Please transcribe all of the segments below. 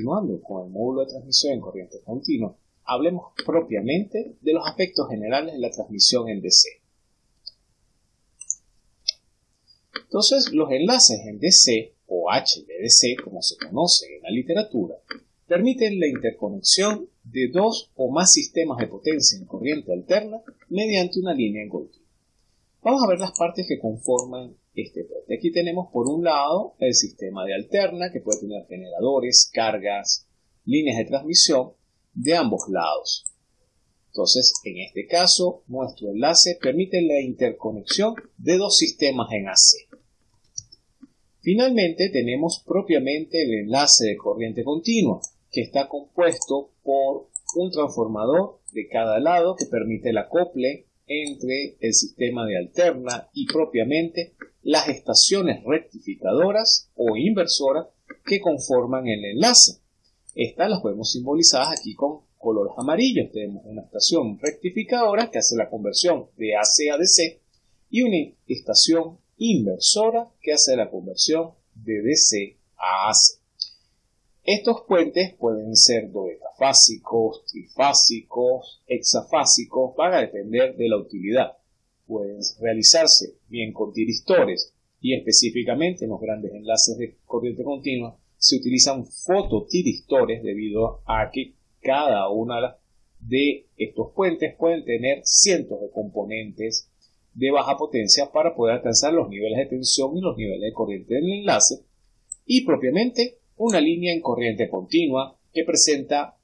continuando con el módulo de transmisión en corriente continua, hablemos propiamente de los aspectos generales de la transmisión en DC. Entonces, los enlaces en DC o HVDC, como se conoce en la literatura, permiten la interconexión de dos o más sistemas de potencia en corriente alterna mediante una línea en continua. Vamos a ver las partes que conforman este puente. Aquí tenemos por un lado el sistema de alterna que puede tener generadores, cargas, líneas de transmisión de ambos lados. Entonces, en este caso, nuestro enlace permite la interconexión de dos sistemas en AC. Finalmente tenemos propiamente el enlace de corriente continua, que está compuesto por un transformador de cada lado que permite el acople entre el sistema de alterna y propiamente las estaciones rectificadoras o inversoras que conforman el enlace. Estas las podemos simbolizar aquí con colores amarillos. Tenemos una estación rectificadora que hace la conversión de AC a DC y una estación inversora que hace la conversión de DC a AC. Estos puentes pueden ser doetafásicos, trifásicos, hexafásicos, van a depender de la utilidad. Pueden realizarse bien con tiristores. Y específicamente en los grandes enlaces de corriente continua se utilizan fototiristores debido a que cada una de estos puentes pueden tener cientos de componentes de baja potencia para poder alcanzar los niveles de tensión y los niveles de corriente del enlace. Y propiamente una línea en corriente continua que presenta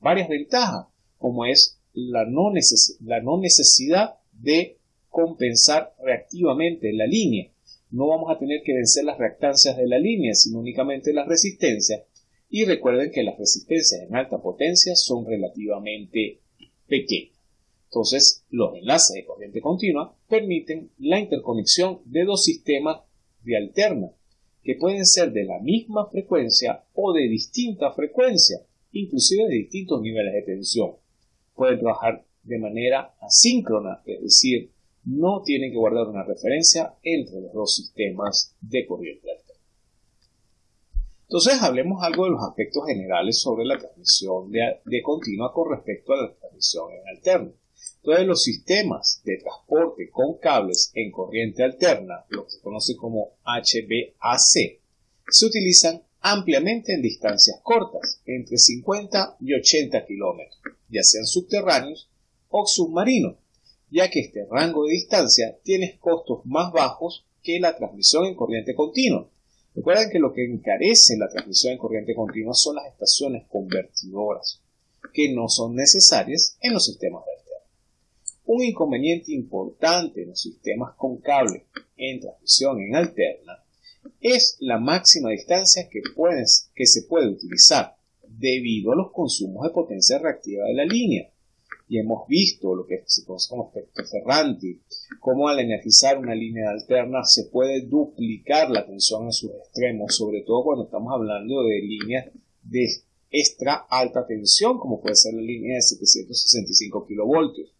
varias ventajas como es la no, la no necesidad de compensar reactivamente la línea. No vamos a tener que vencer las reactancias de la línea, sino únicamente las resistencias. Y recuerden que las resistencias en alta potencia son relativamente pequeñas. Entonces, los enlaces de corriente continua permiten la interconexión de dos sistemas de alterna, que pueden ser de la misma frecuencia o de distinta frecuencia, inclusive de distintos niveles de tensión. Pueden trabajar de manera asíncrona, es decir, no tienen que guardar una referencia entre los dos sistemas de corriente alterna. Entonces, hablemos algo de los aspectos generales sobre la transmisión de, continua con respecto a la transmisión en alterna. Todos los sistemas de transporte con cables en corriente alterna, lo que se conoce como HVAC, se utilizan ampliamente en distancias cortas, entre 50 y 80 kilómetros, ya sean subterráneos o submarinos, ya que este rango de distancia tiene costos más bajos que la transmisión en corriente continua. Recuerden que lo que encarece la transmisión en corriente continua son las estaciones convertidoras, que no son necesarias en los sistemas de un inconveniente importante en los sistemas con cable en transmisión en alterna es la máxima distancia que, que se puede utilizar debido a los consumos de potencia reactiva de la línea. Y hemos visto lo que se conoce como efecto Ferranti, cómo al energizar una línea alterna se puede duplicar la tensión en sus extremos, sobre todo cuando estamos hablando de líneas de extra alta tensión, como puede ser la línea de 765 kilovoltios.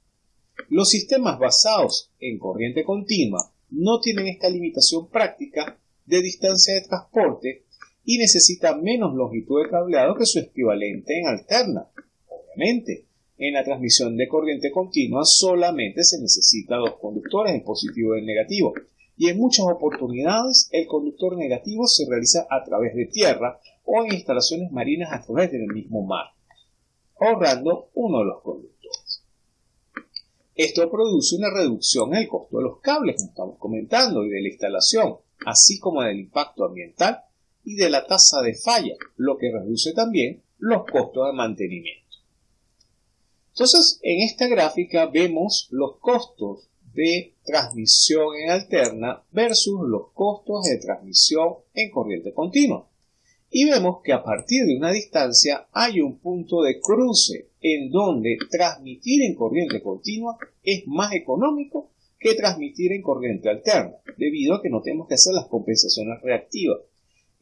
Los sistemas basados en corriente continua no tienen esta limitación práctica de distancia de transporte y necesitan menos longitud de cableado que su equivalente en alterna. Obviamente, en la transmisión de corriente continua solamente se necesita dos conductores, el positivo y el negativo, y en muchas oportunidades el conductor negativo se realiza a través de tierra o en instalaciones marinas a través del mismo mar, ahorrando uno de los conductores. Esto produce una reducción en el costo de los cables, como estamos comentando, y de la instalación, así como del impacto ambiental y de la tasa de falla, lo que reduce también los costos de mantenimiento. Entonces, en esta gráfica vemos los costos de transmisión en alterna versus los costos de transmisión en corriente continua y vemos que a partir de una distancia hay un punto de cruce en donde transmitir en corriente continua es más económico que transmitir en corriente alterna, debido a que no tenemos que hacer las compensaciones reactivas.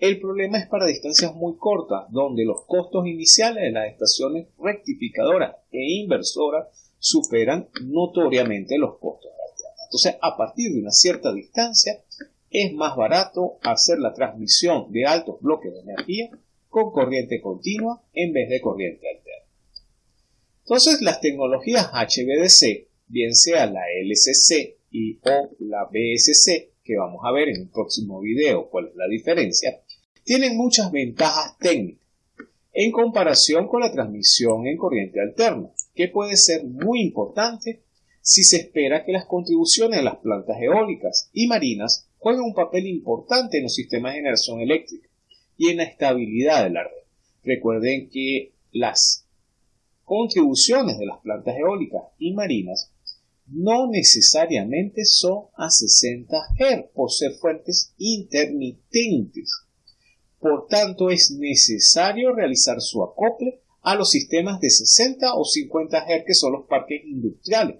El problema es para distancias muy cortas, donde los costos iniciales de las estaciones rectificadoras e inversoras superan notoriamente los costos alternos. Entonces, a partir de una cierta distancia, es más barato hacer la transmisión de altos bloques de energía con corriente continua en vez de corriente alterna. Entonces, las tecnologías HVDC, bien sea la LCC y o la BSC, que vamos a ver en el próximo video cuál es la diferencia, tienen muchas ventajas técnicas en comparación con la transmisión en corriente alterna, que puede ser muy importante si se espera que las contribuciones de las plantas eólicas y marinas jueguen un papel importante en los sistemas de generación eléctrica y en la estabilidad de la red. Recuerden que las contribuciones de las plantas eólicas y marinas no necesariamente son a 60 Hz por ser fuentes intermitentes. Por tanto, es necesario realizar su acople a los sistemas de 60 o 50 Hz que son los parques industriales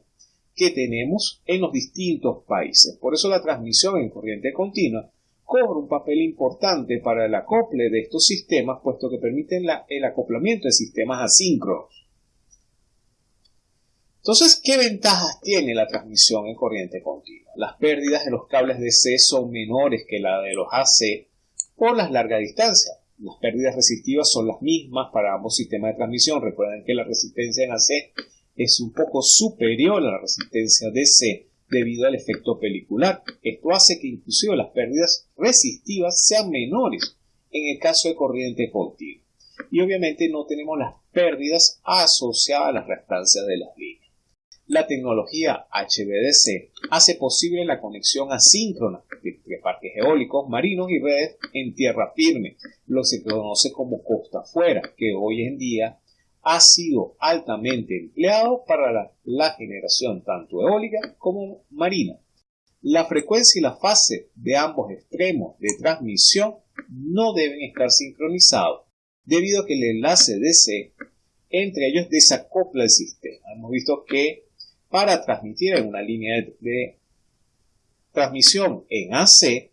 que tenemos en los distintos países. Por eso la transmisión en corriente continua cobra un papel importante para el acople de estos sistemas, puesto que permiten el acoplamiento de sistemas asíncronos. Entonces, ¿qué ventajas tiene la transmisión en corriente continua? Las pérdidas de los cables DC son menores que la de los AC por las largas distancias. Las pérdidas resistivas son las mismas para ambos sistemas de transmisión. Recuerden que la resistencia en AC es un poco superior a la resistencia DC debido al efecto pelicular. Esto hace que inclusive las pérdidas resistivas sean menores en el caso de corriente continua. Y obviamente no tenemos las pérdidas asociadas a las restancias de las líneas. La tecnología HVDC hace posible la conexión asíncrona entre parques eólicos, marinos y redes en tierra firme, lo que se conoce como costa afuera, que hoy en día ha sido altamente empleado para la, generación tanto eólica como marina. La frecuencia y la fase de ambos extremos de transmisión no deben estar sincronizados, debido a que el enlace DC entre ellos desacopla el sistema. Hemos visto que para transmitir en una línea de transmisión en AC,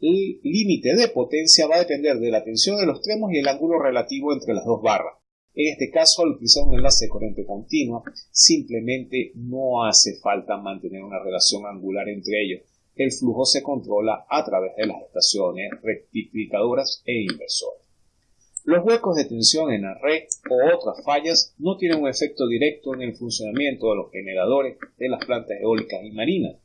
el límite de potencia va a depender de la tensión de los extremos y el ángulo relativo entre las dos barras. En este caso, al utilizar un enlace de corriente continua, simplemente no hace falta mantener una relación angular entre ellos. El flujo se controla a través de las estaciones rectificadoras e inversoras. Los huecos de tensión en la red o otras fallas no tienen un efecto directo en el funcionamiento de los generadores de las plantas eólicas y marinas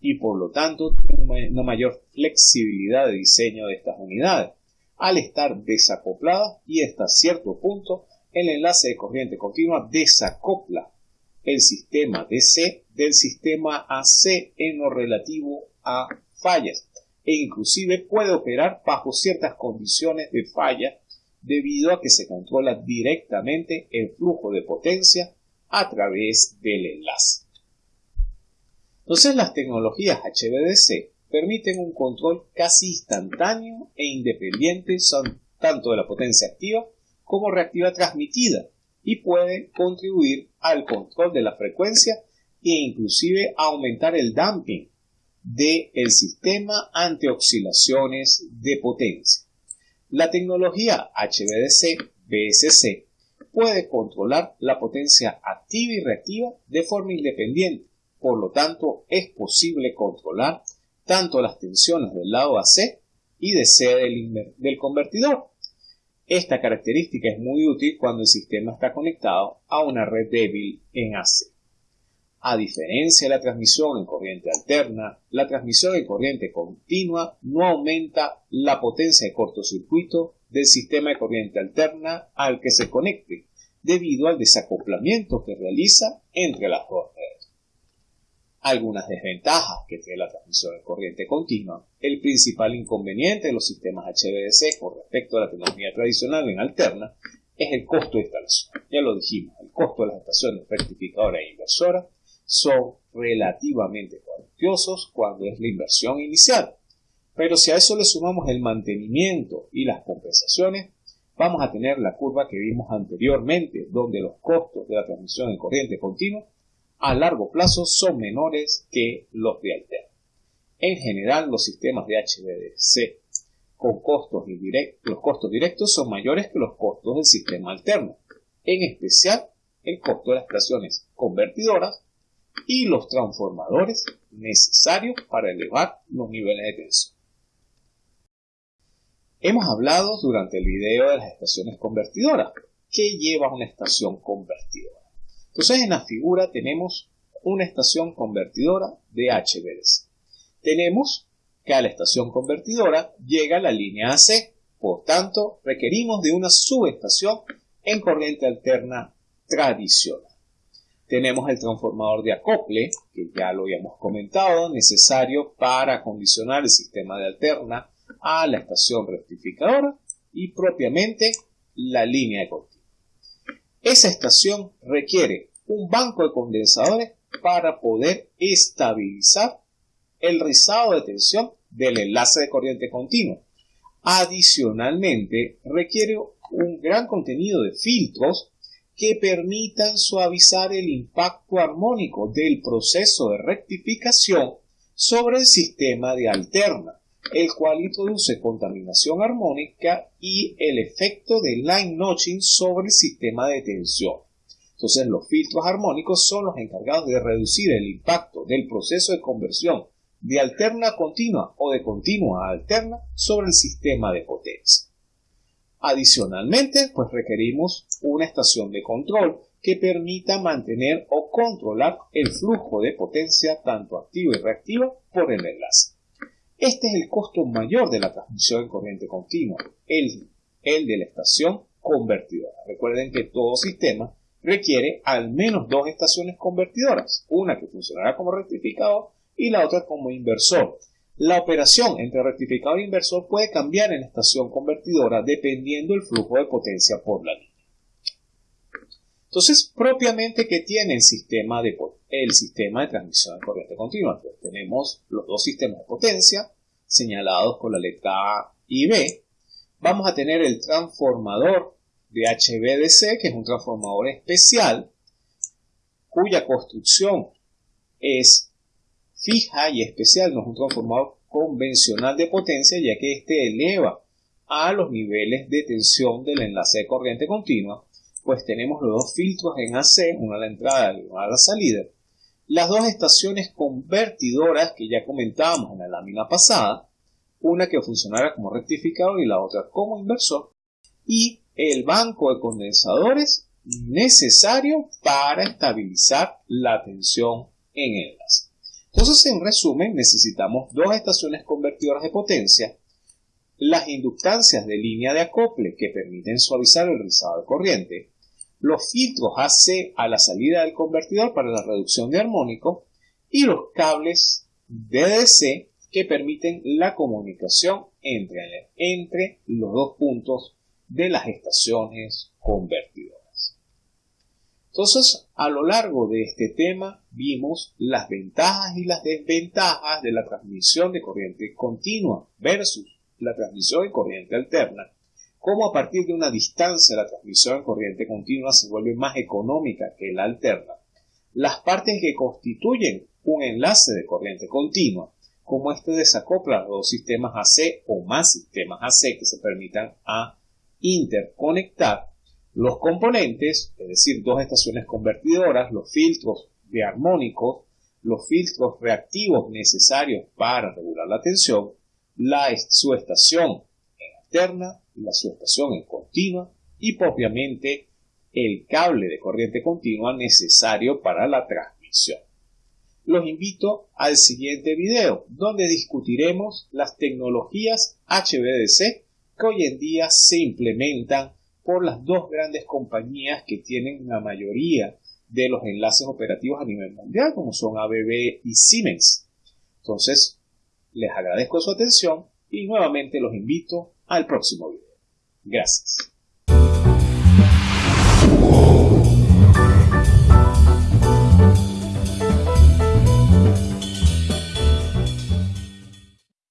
y por lo tanto tienen una mayor flexibilidad de diseño de estas unidades al estar desacopladas y hasta cierto punto el enlace de corriente continua desacopla el sistema DC del sistema AC en lo relativo a fallas e inclusive puede operar bajo ciertas condiciones de falla debido a que se controla directamente el flujo de potencia a través del enlace. Entonces las tecnologías HVDC permiten un control casi instantáneo e independiente tanto de la potencia activa como reactiva transmitida y puede contribuir al control de la frecuencia e inclusive aumentar el damping del el sistema ante oscilaciones de potencia. La tecnología HVDC-BSC puede controlar la potencia activa y reactiva de forma independiente, por lo tanto es posible controlar tanto las tensiones del lado AC y DC del, del convertidor esta característica es muy útil cuando el sistema está conectado a una red débil en AC. A diferencia de la transmisión en corriente alterna, la transmisión en corriente continua no aumenta la potencia de cortocircuito del sistema de corriente alterna al que se conecte, debido al desacoplamiento que realiza entre las dos redes algunas desventajas que tiene la transmisión de corriente continua. El principal inconveniente de los sistemas HVDC con respecto a la tecnología tradicional en alterna es el costo de instalación. Ya lo dijimos, el costo de las estaciones rectificadoras e inversoras son relativamente cuantiosos cuando es la inversión inicial. Pero si a eso le sumamos el mantenimiento y las compensaciones, vamos a tener la curva que vimos anteriormente, donde los costos de la transmisión en corriente continua a largo plazo son menores que los de alterna. En general, los sistemas de HVDC con costos indirectos, los costos directos son mayores que los costos del sistema alterno, en especial el costo de las estaciones convertidoras y los transformadores necesarios para elevar los niveles de tensión. Hemos hablado durante el video de las estaciones convertidoras. ¿Qué lleva una estación convertidora? Entonces en la figura tenemos una estación convertidora de HVDC. Tenemos que a la estación convertidora llega la línea AC, por tanto requerimos de una subestación en corriente alterna tradicional. Tenemos el transformador de acople, que ya lo habíamos comentado, necesario para acondicionar el sistema de alterna a la estación rectificadora y propiamente la línea de continuo. Esa estación requiere un banco de condensadores para poder estabilizar el rizado de tensión del enlace de corriente continua. Adicionalmente, requiere un gran contenido de filtros que permitan suavizar el impacto armónico del proceso de rectificación sobre el sistema de alterna, el cual introduce contaminación armónica y el efecto de line notching sobre el sistema de tensión. Entonces los filtros armónicos son los encargados de reducir el impacto del proceso de conversión de alterna continua o de continua a alterna sobre el sistema de potencia. Adicionalmente, pues requerimos una estación de control que permita mantener o controlar el flujo de potencia tanto activo y reactivo por el enlace. Este es el costo mayor de la transmisión en corriente continua, el, el de la estación convertidora. Recuerden que todo sistema requiere al menos dos estaciones convertidoras, una que funcionará como rectificador y la otra como inversor. La operación entre rectificador e inversor puede cambiar en estación convertidora dependiendo del flujo de potencia por la línea. Entonces, propiamente, ¿qué tiene el sistema de, transmisión de corriente continua? Pues tenemos los dos sistemas de potencia señalados con la letra A y B. Vamos a tener el transformador de HVDC, que es un transformador especial, cuya construcción es fija y especial, no es un transformador convencional de potencia, ya que éste eleva a los niveles de tensión del enlace de corriente continua, pues tenemos los dos filtros en AC, una a la entrada y una a la salida, las dos estaciones convertidoras que ya comentábamos en la lámina pasada, una que funcionará como rectificador y la otra como inversor, y el banco de condensadores necesario para estabilizar la tensión en el enlace. Entonces, en resumen, necesitamos dos estaciones convertidoras de potencia, las inductancias de línea de acople que permiten suavizar el rizado de corriente, los filtros AC a la salida del convertidor para la reducción de armónico y los cables DDC que permiten la comunicación entre, entre los dos puntos de las estaciones convertidoras. Entonces, a lo largo de este tema vimos las ventajas y las desventajas de la transmisión de corriente continua versus la transmisión de corriente alterna, cómo a partir de una distancia la transmisión de corriente continua se vuelve más económica que la alterna, las partes que constituyen un enlace de corriente continua, como este desacopla los dos sistemas AC o más sistemas AC que se permitan a interconectar los componentes, es decir, dos estaciones convertidoras, los filtros de armónicos, los filtros reactivos necesarios para regular la tensión, la subestación en alterna, la subestación en continua y propiamente el cable de corriente continua necesario para la transmisión. Los invito al siguiente video donde discutiremos las tecnologías HVDC que hoy en día se implementan por las dos grandes compañías que tienen la mayoría de los enlaces operativos a nivel mundial, como son ABB y Siemens. Entonces, les agradezco su atención y nuevamente los invito al próximo video. Gracias.